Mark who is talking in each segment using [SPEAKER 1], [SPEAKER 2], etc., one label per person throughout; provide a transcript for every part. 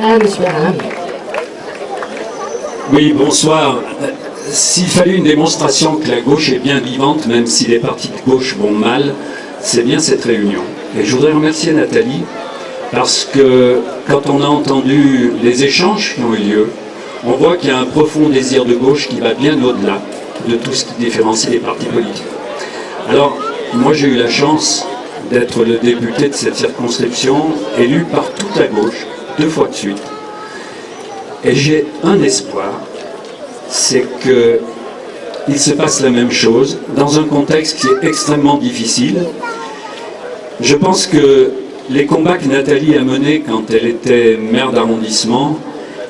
[SPEAKER 1] Ah.
[SPEAKER 2] Oui, bonsoir. S'il fallait une démonstration que la gauche est bien vivante, même si les partis de gauche vont mal, c'est bien cette réunion. Et je voudrais remercier Nathalie, parce que quand on a entendu les échanges qui ont eu lieu, on voit qu'il y a un profond désir de gauche qui va bien au-delà de tout ce qui différencie les partis politiques. Alors, moi j'ai eu la chance d'être le député de cette circonscription, élu par toute la gauche, deux fois de suite. Et j'ai un espoir, c'est qu'il se passe la même chose dans un contexte qui est extrêmement difficile. Je pense que les combats que Nathalie a menés quand elle était maire d'arrondissement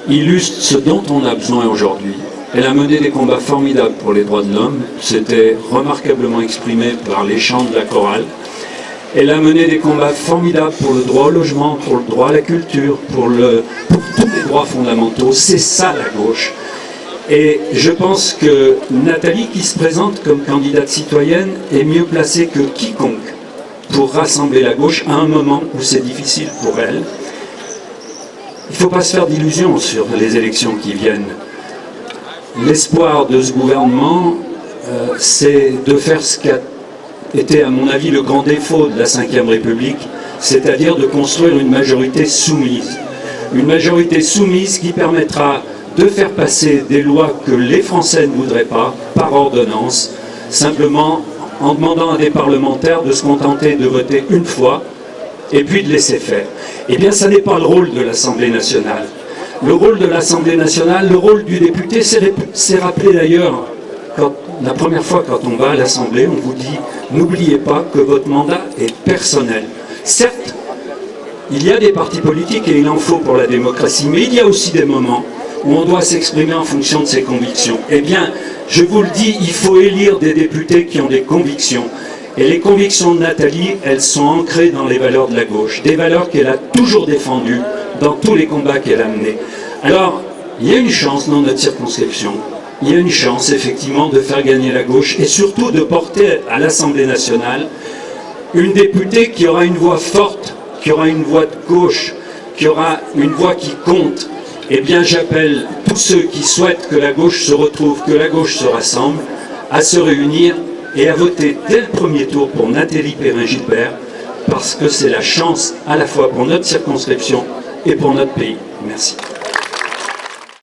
[SPEAKER 2] illustrent ce dont on a besoin aujourd'hui. Elle a mené des combats formidables pour les droits de l'homme, c'était remarquablement exprimé par les chants de la chorale. Elle a mené des combats formidables pour le droit au logement, pour le droit à la culture, pour, tous les droits fondamentaux. C'est ça la gauche. Et je pense que Nathalie, qui se présente comme candidate citoyenne, est mieux placée que quiconque pour rassembler la gauche à un moment où c'est difficile pour elle. Il ne faut pas se faire d'illusions sur les élections qui viennent. L'espoir de ce gouvernement, euh, c'est de faire ce qu'a été, à mon avis, le grand défaut de la Ve République, c'est-à-dire de construire une majorité soumise. Une majorité soumise qui permettra de faire passer des lois que les Français ne voudraient pas, par ordonnance, simplement en demandant à des parlementaires de se contenter de voter une fois et puis de laisser faire. Eh bien, ça n'est pas le rôle de l'Assemblée nationale. Le rôle de l'Assemblée nationale, le rôle du député, c'est rappelé d'ailleurs la première fois quand on va à l'Assemblée, on vous dit n'oubliez pas que votre mandat est personnel. Certes, il y a des partis politiques et il en faut pour la démocratie, mais il y a aussi des moments où on doit s'exprimer en fonction de ses convictions. Eh bien, je vous le dis, il faut élire des députés qui ont des convictions. Et les convictions de Nathalie, elles sont ancrées dans les valeurs de la gauche, des valeurs qu'elle a toujours défendues dans tous les combats qu'elle a menés. Alors, il y a une chance dans notre circonscription, il y a une chance effectivement de faire gagner la gauche et surtout de porter à l'Assemblée nationale une députée qui aura une voix forte, qui aura une voix de gauche, qui aura une voix qui compte. Eh bien j'appelle tous ceux qui souhaitent que la gauche se retrouve, que la gauche se rassemble, à se réunir et à voter dès le premier tour pour Nathalie Perrin-Gilbert, parce que c'est la chance à la fois pour notre circonscription et pour notre pays. Merci.